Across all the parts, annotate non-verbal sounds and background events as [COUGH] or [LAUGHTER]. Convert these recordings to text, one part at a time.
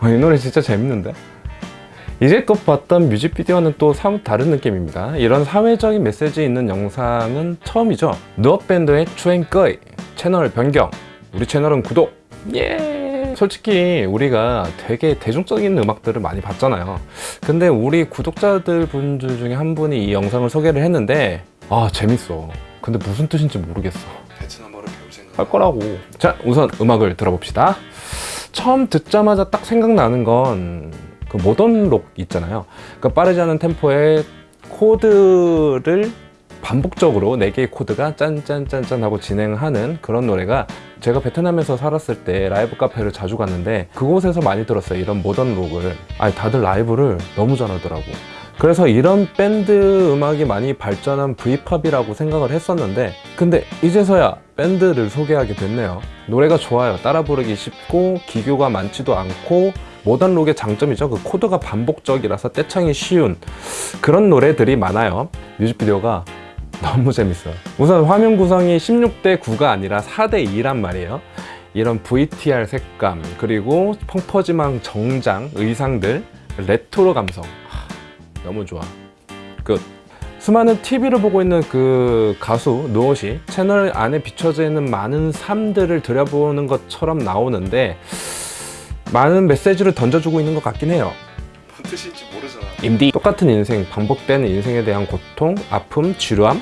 어, 이 노래 진짜 재밌는데? 이제껏 봤던 뮤직비디오는 또 사뭇 다른 느낌입니다. 이런 사회적인 메시지 있는 영상은 처음이죠. 누업밴드의 추행꺼이 채널 변경 우리 채널은 구독. 예! 솔직히 우리가 되게 대중적인 음악들을 많이 봤잖아요. 근데 우리 구독자들 분들 중에 한 분이 이 영상을 소개를 했는데 아 재밌어. 근데 무슨 뜻인지 모르겠어. 베트남어를 배울 생각 할 거라고. 자 우선 음악을 들어봅시다 처음 듣자마자 딱 생각나는 건 그 모던 록 있잖아요. 그 빠르지 않은 템포의 코드를 반복적으로 4개의 코드가 짠짠짠짠 하고 진행하는 그런 노래가 제가 베트남에서 살았을 때 라이브 카페를 자주 갔는데 그곳에서 많이 들었어요 이런 모던 록을. 아니 다들 라이브를 너무 잘하더라고 그래서 이런 밴드 음악이 많이 발전한 V-pop이라고 생각을 했었는데 근데 이제서야 밴드를 소개하게 됐네요. 노래가 좋아요. 따라 부르기 쉽고 기교가 많지도 않고 모던 록의 장점이죠. 그 코드가 반복적이라서 떼창이 쉬운 그런 노래들이 많아요. 뮤직비디오가 너무 재밌어요. 우선 화면 구성이 16대 9가 아니라 4대 2란 말이에요. 이런 VTR 색감 그리고 펑퍼짐한 정장 의상들 레트로 감성. 하, 너무 좋아. 끝 수많은 TV를 보고 있는 그 가수 노엇이 채널 안에 비춰져 있는 많은 삶들을 들여보는 것처럼 나오는데 많은 메시지를 던져주고 있는 것 같긴 해요. 뭔 뜻인지 모르잖아. 임디 똑같은 인생, 반복되는 인생에 대한 고통, 아픔, 지루함?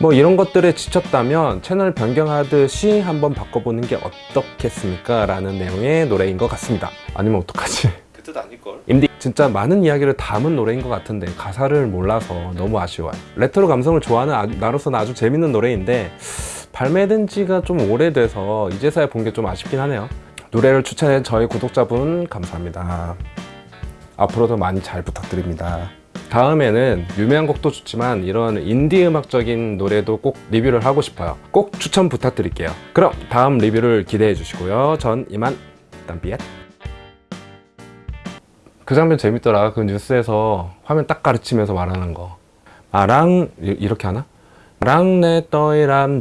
뭐 이런 것들에 지쳤다면 채널 변경하듯이 한번 바꿔보는 게 어떻겠습니까? 라는 내용의 노래인 것 같습니다. 아니면 어떡하지? [LAUGHS] 그 뜻 아닐걸? 임디 진짜 많은 이야기를 담은 노래인 것 같은데 가사를 몰라서 너무 아쉬워요. 레트로 감성을 좋아하는 아- 나로서는 아주 재밌는 노래인데 발매된 지가 좀 오래돼서 이제서야 본 게 좀 아쉽긴 하네요. 노래를 추천해 저희 구독자분 감사합니다. 앞으로도 많이 잘 부탁드립니다. 다음에는 유명한 곡도 좋지만 이런 인디 음악적인 노래도 꼭 리뷰를 하고 싶어요. 꼭 추천 부탁드릴게요. 그럼 다음 리뷰를 기대해 주시고요. 전 이만 땀비엣 그 장면 재밌더라 그 뉴스에서 화면 딱 가르치면서 말하는 거 아랑 이- 이렇게 하나? 랑내 떠이람